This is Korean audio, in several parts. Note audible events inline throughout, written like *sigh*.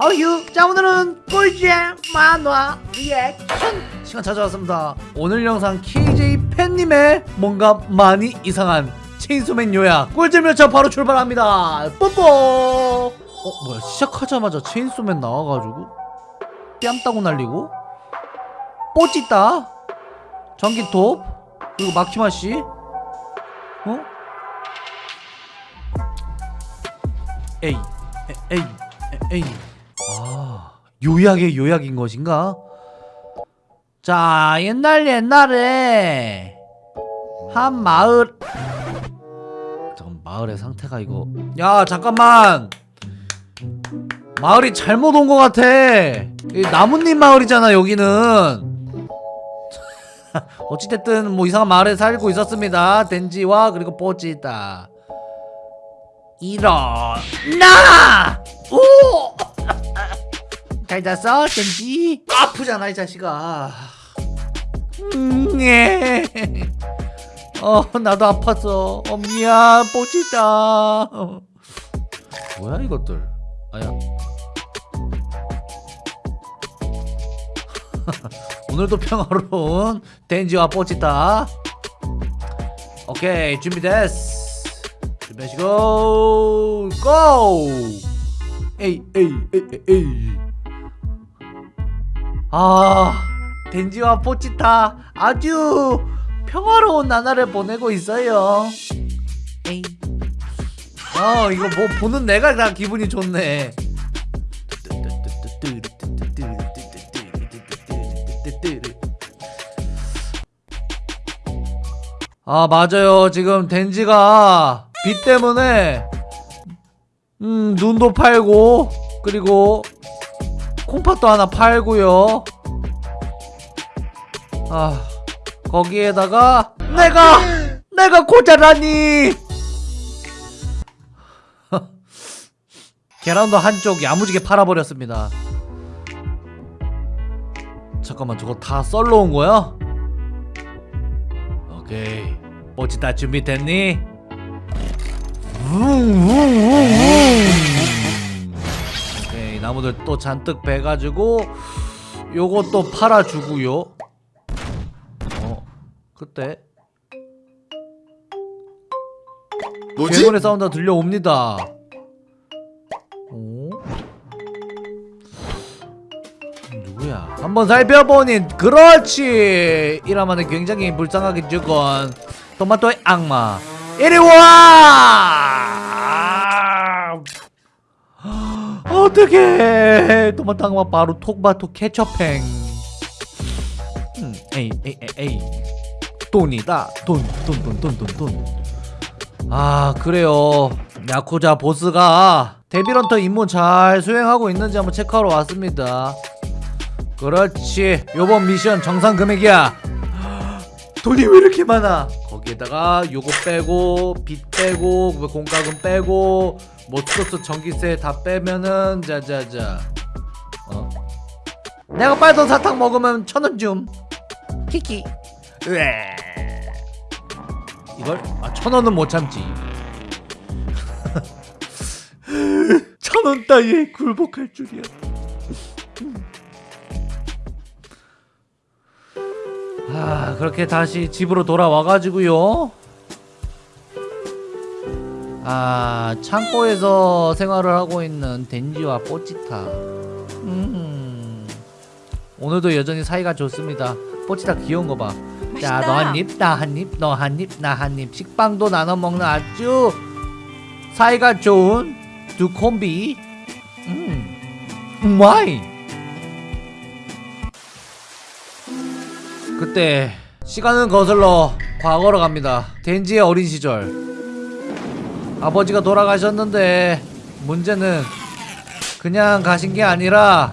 어휴 자 오늘은 꿀잼 만화 리액션 시간 찾아왔습니다. 오늘 영상 KJ 팬님의 뭔가 많이 이상한 체인소맨 요약 꿀잼 열차 바로 출발합니다. 뽀뽀! 어 뭐야 시작하자마자 체인소맨 나와가지고 뺨 따고 날리고 뽀찌따 전기톱 그리고 마키마씨 어? 에이 에, 에이 에, 에이 아, 요약의 요약인 것인가? 자, 옛날 옛날에 한 마을 잠깐 마을의 상태가 이거 야, 잠깐만. 마을이 잘못 온 것 같아. 이 나뭇잎 마을이잖아, 여기는. *laughs* 어찌됐든 뭐 이상한 마을에 살고 있었습니다. 덴지와 그리고 뽀찌다. 일어나! 오! 잘 잤어, 젠지? 아프잖아, 이 자식아. 음, 예. 어, 나도 아팠어. 어, 미안, 뽀찌다. 어. 뭐야, 이것들? 아야. *laughs* 오늘도 평화로운 덴지와 뽀찌다. 오케이, 준비됐어. 준비하시고, 고! 에이, 에이, 에이, 에이, 에이. 아 덴지와 포치타 아주 평화로운 나날을 보내고 있어요. 에이. 어 이거 뭐 보는 내가 다 기분이 좋네. 아 맞아요. 지금 덴지가 비 때문에 음 눈도 팔고 그리고 콩팥도 하나 팔고요. 아 거기에다가 내가 내가 고자라니! *laughs* 계란도 한쪽 야무지게 팔아버렸습니다. 잠깐만 저거 다 썰러 온 거야? 오케이. 뭐지 다 준비됐니? 웅웅웅웅 이 나무들 또 잔뜩 베가지고 또 팔아주고요. 어 그때. 뭐지? 괴물의 사운드가 들려옵니다. 어? 누구야? 한번 살펴보니 그렇지! 이라마는 굉장히 불쌍하게 죽은 토마토의 악마. 이리 와 토마토 악마 바로 톡바토 케첩행. 음, 에이 에이 에이 돈이다. 돈 돈 돈 돈 돈 돈아 그래요. 야쿠자 보스가 Devil Hunter 임무 잘 수행하고 있는지 한번 체크하러 왔습니다. 그렇지. 요번 미션 정산 금액이야. 돈이 왜 이렇게 많아? 거기에다가 요거 빼고 빚 빼고 뭐 공과금 빼고 뭐 트로스 전기세 다 빼면은 자자자. 어? 내가 빨던 사탕 먹으면 천 원 줌. 키키. 으에. 이걸? 아 천 원은 못 참지. *laughs* 천원 따위에 굴복할 줄이야. 아 그렇게 다시 집으로 돌아와가지고요 아 창고에서 생활을 하고 있는 덴지와 뽀찌타. 음, 오늘도 여전히 사이가 좋습니다. 뽀찌타 귀여운 거봐. 자 너 한 입 나 한 입 너 한 입 나 한 입. 식빵도 나눠 먹는 아주 사이가 좋은 두 콤비. 음 와이. 그때 시간은 거슬러 과거로 갑니다. 덴지의 어린 시절 아버지가 돌아가셨는데 문제는 그냥 가신 게 아니라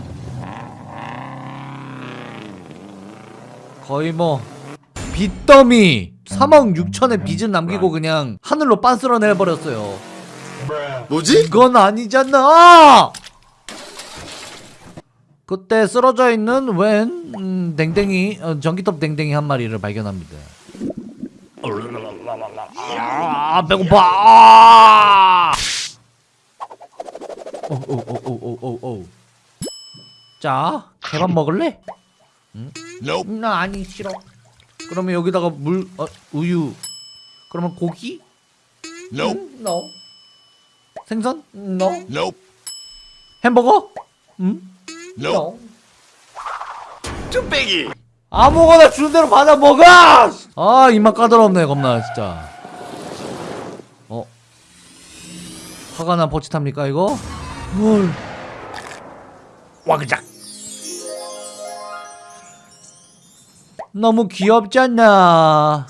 거의 뭐 빚더미 3억 6천의 빚은 남기고 그냥 하늘로 빤스러 내버렸어요. 뭐지? 이건 아니잖아! 그때 쓰러져 있는 웬 음, 댕댕이 어, 전기톱 댕댕이 한 마리를 발견합니다 아 배고파 아! 오오오오오오오 자 개밥 먹을래? Nope. 나 아니 싫어. 그러면 여기다가 물 어, 우유. 그러면 고기? Nope. 음, no. 생선? No. Nope. 햄버거? 음? Nope. No. 뚝배기. 아무거나 주는 대로 받아 먹어! 아 입맛 까다롭네 겁나 진짜. 어? 화가 난 버치탑니까 이거? 뭘? 와그작. 너무 귀엽잖아.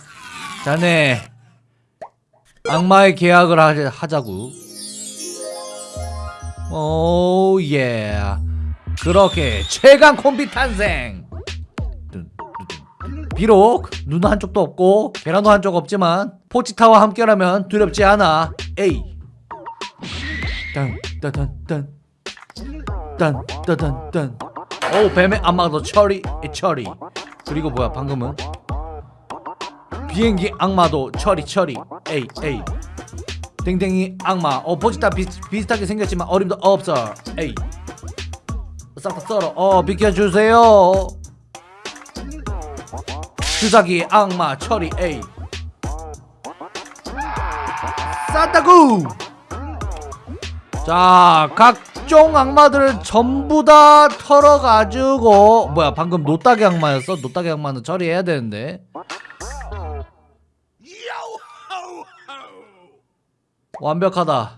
자네 악마의 계약을 하자, 하자고. 오 예. 그렇게 최강 콤비 탄생. 비록 눈 한쪽도 없고 계란도 한쪽 없지만 포치타와 함께라면 두렵지 않아. 에이. 딴따단딴. 오 뱀의 악마도 처리 처리. 그리고 뭐야 방금은 비행기 악마도 처리 처리. 에이 에이. 댕댕이 악마. 어 포치타 비, 비슷하게 생겼지만 어림도 없어. 에이. 싹다 썰어. 어 비켜주세요. 주사기 악마 처리 A 쌌다구 자 각종 악마들을 전부 다 털어가지고 뭐야 방금 노따기 악마였어? 노따기 악마는 처리해야 되는데 완벽하다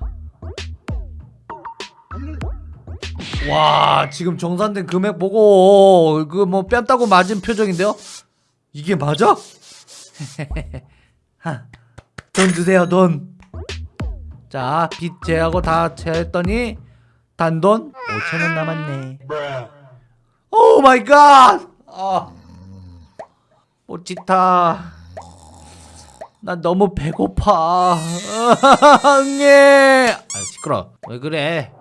와 지금 정산된 금액 보고 그 뭐 뺨 따고 맞은 표정인데요? 이게 맞아? *laughs* 하, 돈 주세요 돈. 자, 빚 제하고 다 제했더니 단돈 5천 원 남았네. Oh my god! 아. 포치타. 나 너무 배고파. 예. 아, 시끄러. 왜 그래?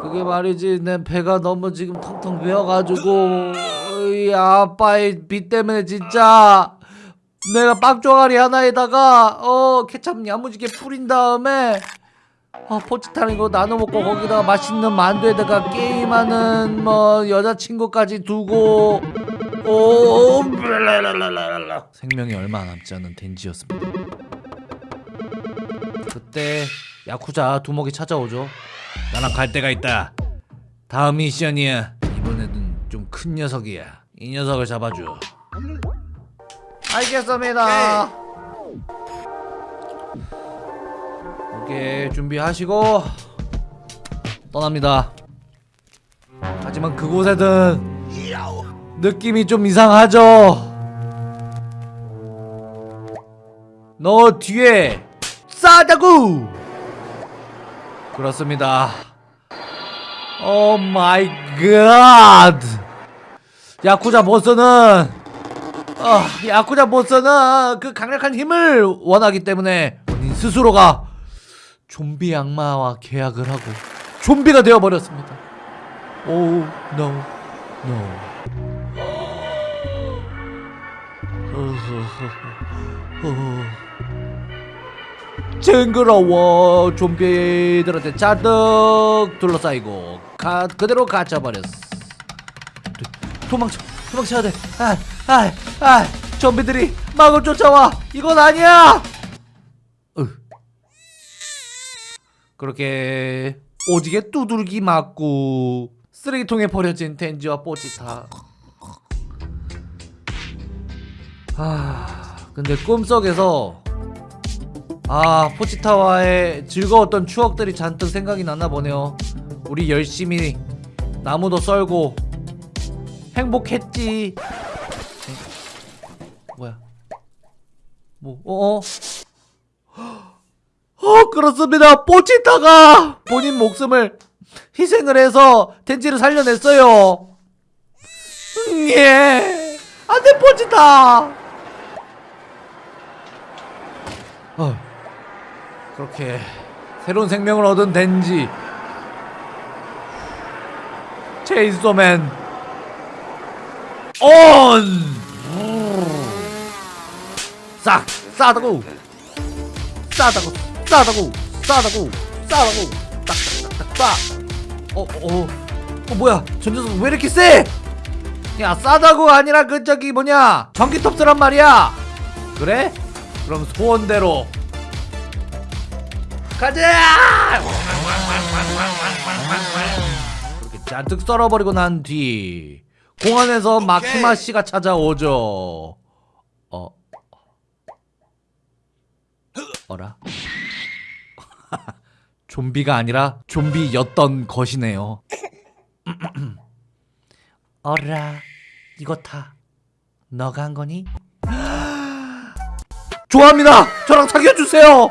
그게 말이지 내 배가 너무 지금 텅텅 비어가지고 이 아빠의 빚 때문에 진짜 내가 빵조가리 하나에다가 어 케찹 야무지게 뿌린 다음에 어, 포치타는 거 나눠 먹고 거기다가 맛있는 만두에다가 게임하는 뭐 여자친구까지 두고 오 블라라라라라. 생명이 얼마 남지 않은 덴지였습니다. 그때 야쿠자 두목이 찾아오죠. 나랑 갈 데가 있다. 다음 미션이야. 이번에는 좀 큰 녀석이야. 이 녀석을 잡아줘. 알겠습니다. 오케이 준비하시고 떠납니다. 하지만 그곳에는 느낌이 좀 이상하죠. 너 뒤에 싸다구. 그렇습니다. Oh my god. 야쿠자 보스는 어, 야쿠자 보스는 그 강력한 힘을 원하기 때문에 본인 스스로가 좀비 악마와 계약을 하고 좀비가 되어 버렸습니다. 오, no. 징그러워 좀비들한테 잔뜩 둘러싸이고 가, 그대로 갇혀버렸어 도, 도망쳐 도망쳐야 돼 아, 아, 아, 좀비들이 막을 쫓아와 이건 아니야 으. 그렇게 오지게 두들기 맞고 쓰레기통에 버려진 덴지와 뽀찌타 아 근데 꿈속에서 아 포치타와의 즐거웠던 추억들이 잔뜩 생각이 났나 보네요 우리 열심히 나무도 썰고 행복했지 에? 뭐야? 뭐 어어? *gasps* 어 그렇습니다. 포치타가 본인 목숨을 희생을 해서 덴지를 살려냈어요. 음, 예. 안돼 포치타. 어. 그렇게 새로운 생명을 얻은 덴지. 체인소맨. 온! 싹! 싸다고! 싸다고! 싸다고! 싸다고! 싸다고! 딱딱딱딱 빠! 어, 어, 어 뭐야 전조석 왜 이렇게 세? 야 싸다고 아니라 그 저기 뭐냐 전기톱스란 말이야 그래? 그럼 소원대로 가자! 그렇게 잔뜩 썰어버리고 난 뒤 공원에서 마키마 씨가 찾아오죠. 어, 어라? *laughs* 좀비가 아니라 좀비였던 것이네요. *clears throat* 어라, 이거 다 너가 한 거니? *gasps* 좋아합니다. 저랑 사귀어 주세요.